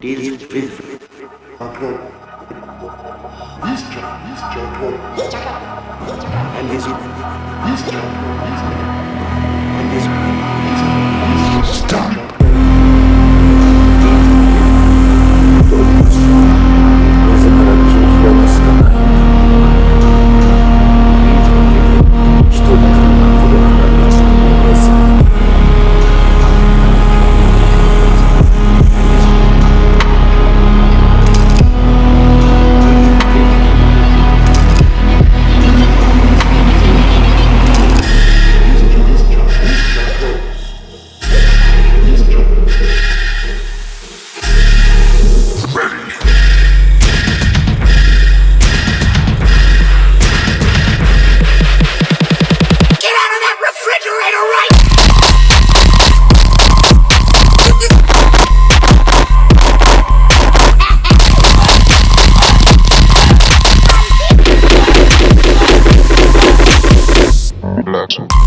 deals with control. This job, this job, This chocolate. This chocolate. And his this job, and this job. Jackson.